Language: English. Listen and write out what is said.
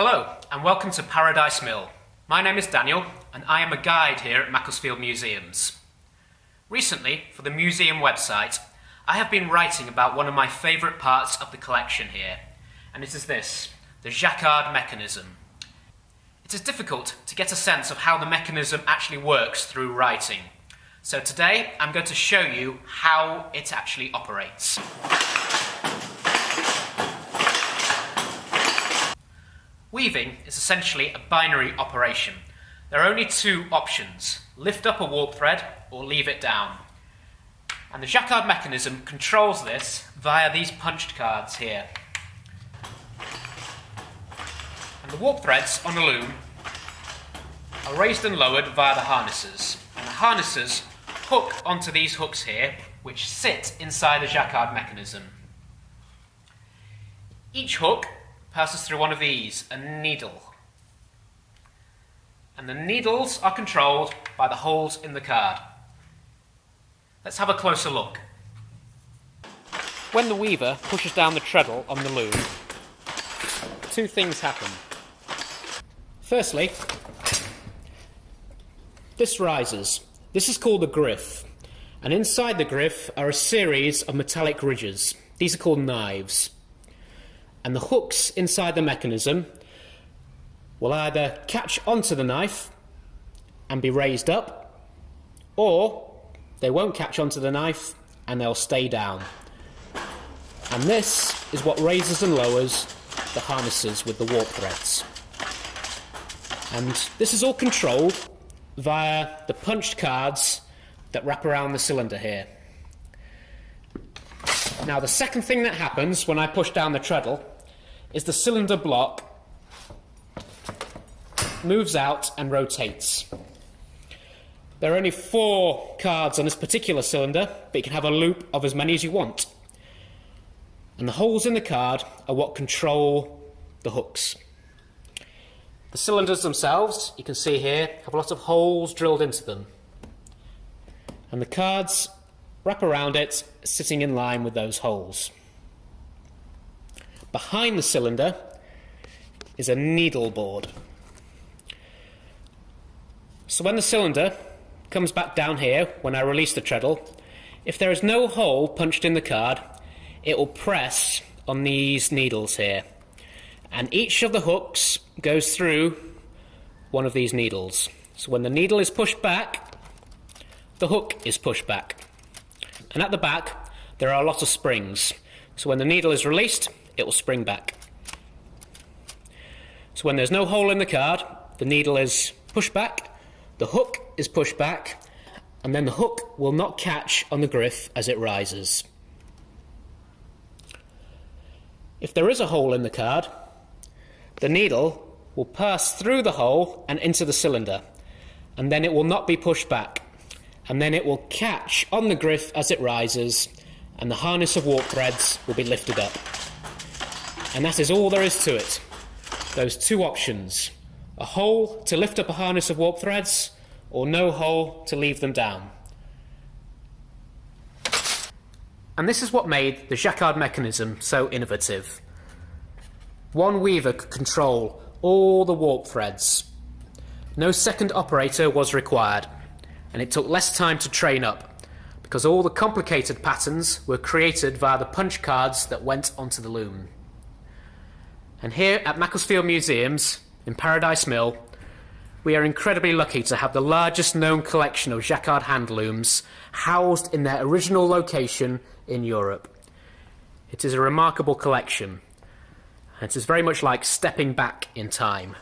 Hello, and welcome to Paradise Mill. My name is Daniel, and I am a guide here at Macclesfield Museums. Recently, for the museum website, I have been writing about one of my favourite parts of the collection here, and it is this the Jacquard mechanism. It is difficult to get a sense of how the mechanism actually works through writing. So today I'm going to show you how it actually operates. Weaving is essentially a binary operation. There are only two options, lift up a warp thread or leave it down. And the Jacquard mechanism controls this via these punched cards here. And the warp threads on the loom are raised and lowered via the harnesses. And the harnesses hook onto these hooks here, which sit inside the Jacquard mechanism. Each hook passes through one of these, a needle. And the needles are controlled by the holes in the card. Let's have a closer look. When the weaver pushes down the treadle on the loom, two things happen. Firstly, this rises. This is called the griff. And inside the griff are a series of metallic ridges. These are called knives and the hooks inside the mechanism will either catch onto the knife and be raised up, or they won't catch onto the knife and they'll stay down. And this is what raises and lowers the harnesses with the warp threads. And this is all controlled via the punched cards that wrap around the cylinder here. Now the second thing that happens when I push down the treadle is the cylinder block moves out and rotates. There are only four cards on this particular cylinder, but you can have a loop of as many as you want. And the holes in the card are what control the hooks. The cylinders themselves, you can see here, have a lot of holes drilled into them. And the cards wrap around it, sitting in line with those holes. Behind the cylinder is a needle board. So when the cylinder comes back down here, when I release the treadle, if there is no hole punched in the card, it will press on these needles here. And each of the hooks goes through one of these needles. So when the needle is pushed back, the hook is pushed back. And at the back, there are a lot of springs. So when the needle is released, it will spring back. So when there's no hole in the card, the needle is pushed back, the hook is pushed back, and then the hook will not catch on the griff as it rises. If there is a hole in the card, the needle will pass through the hole and into the cylinder, and then it will not be pushed back, and then it will catch on the griff as it rises, and the harness of warp threads will be lifted up. And that is all there is to it. Those two options. A hole to lift up a harness of warp threads, or no hole to leave them down. And this is what made the Jacquard mechanism so innovative. One weaver could control all the warp threads. No second operator was required, and it took less time to train up, because all the complicated patterns were created via the punch cards that went onto the loom. And here at Macclesfield Museums in Paradise Mill, we are incredibly lucky to have the largest known collection of jacquard handlooms housed in their original location in Europe. It is a remarkable collection. and It is very much like stepping back in time.